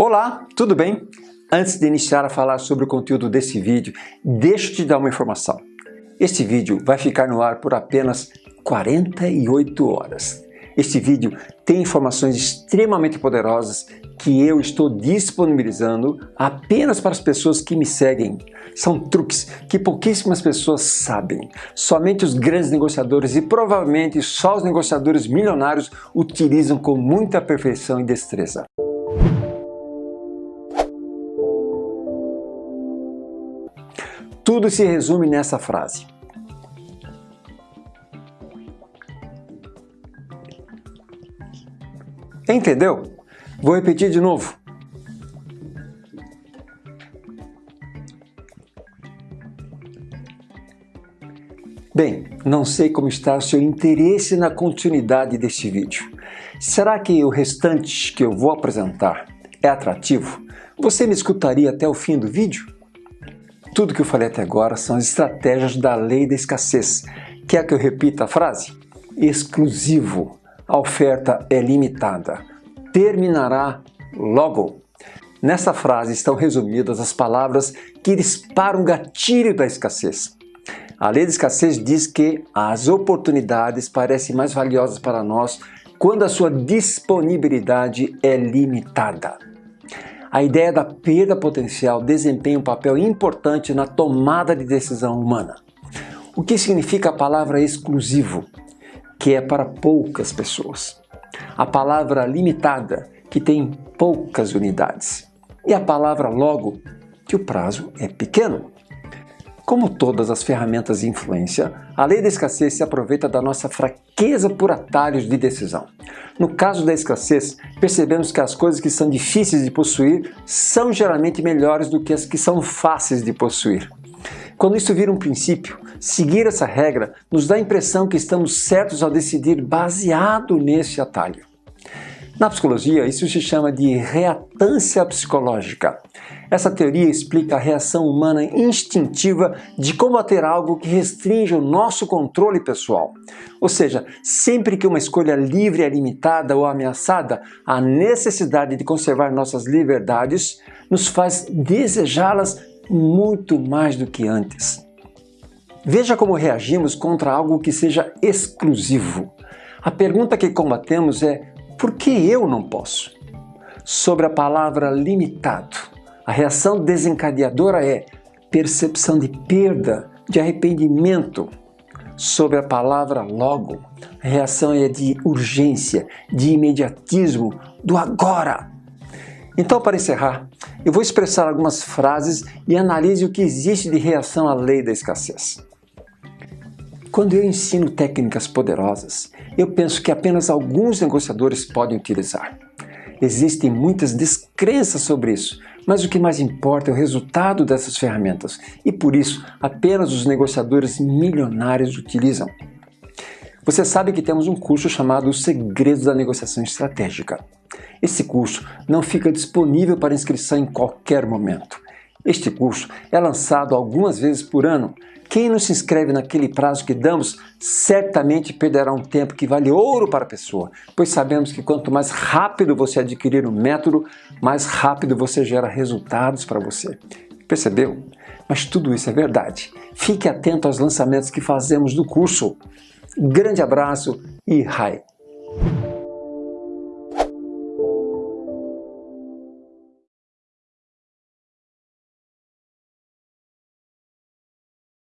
Olá, tudo bem? Antes de iniciar a falar sobre o conteúdo desse vídeo, deixa eu te dar uma informação. Este vídeo vai ficar no ar por apenas 48 horas. Este vídeo tem informações extremamente poderosas que eu estou disponibilizando apenas para as pessoas que me seguem. São truques que pouquíssimas pessoas sabem. Somente os grandes negociadores e provavelmente só os negociadores milionários utilizam com muita perfeição e destreza. Tudo se resume nessa frase. Entendeu? Vou repetir de novo. Bem, não sei como está o seu interesse na continuidade deste vídeo. Será que o restante que eu vou apresentar é atrativo? Você me escutaria até o fim do vídeo? Tudo que eu falei até agora são as estratégias da lei da escassez. Quer que eu repita a frase? Exclusivo a oferta é limitada. Terminará logo. Nessa frase estão resumidas as palavras que disparam o gatilho da escassez. A lei da escassez diz que as oportunidades parecem mais valiosas para nós quando a sua disponibilidade é limitada. A ideia da perda potencial desempenha um papel importante na tomada de decisão humana. O que significa a palavra exclusivo? que é para poucas pessoas. A palavra limitada, que tem poucas unidades. E a palavra logo, que o prazo é pequeno. Como todas as ferramentas de influência, a lei da escassez se aproveita da nossa fraqueza por atalhos de decisão. No caso da escassez, percebemos que as coisas que são difíceis de possuir são geralmente melhores do que as que são fáceis de possuir. Quando isso vira um princípio, seguir essa regra nos dá a impressão que estamos certos ao decidir baseado nesse atalho. Na psicologia, isso se chama de reatância psicológica. Essa teoria explica a reação humana instintiva de combater algo que restringe o nosso controle pessoal. Ou seja, sempre que uma escolha livre é limitada ou ameaçada, a necessidade de conservar nossas liberdades nos faz desejá-las muito mais do que antes. Veja como reagimos contra algo que seja exclusivo. A pergunta que combatemos é por que eu não posso? Sobre a palavra limitado, a reação desencadeadora é percepção de perda, de arrependimento. Sobre a palavra logo, a reação é de urgência, de imediatismo, do agora. Então, para encerrar, eu vou expressar algumas frases e analise o que existe de reação à lei da escassez. Quando eu ensino técnicas poderosas, eu penso que apenas alguns negociadores podem utilizar. Existem muitas descrenças sobre isso, mas o que mais importa é o resultado dessas ferramentas e por isso apenas os negociadores milionários utilizam. Você sabe que temos um curso chamado Os Segredos da Negociação Estratégica. Esse curso não fica disponível para inscrição em qualquer momento. Este curso é lançado algumas vezes por ano. Quem não se inscreve naquele prazo que damos, certamente perderá um tempo que vale ouro para a pessoa, pois sabemos que quanto mais rápido você adquirir o um método, mais rápido você gera resultados para você. Percebeu? Mas tudo isso é verdade. Fique atento aos lançamentos que fazemos do curso. Grande abraço e hi!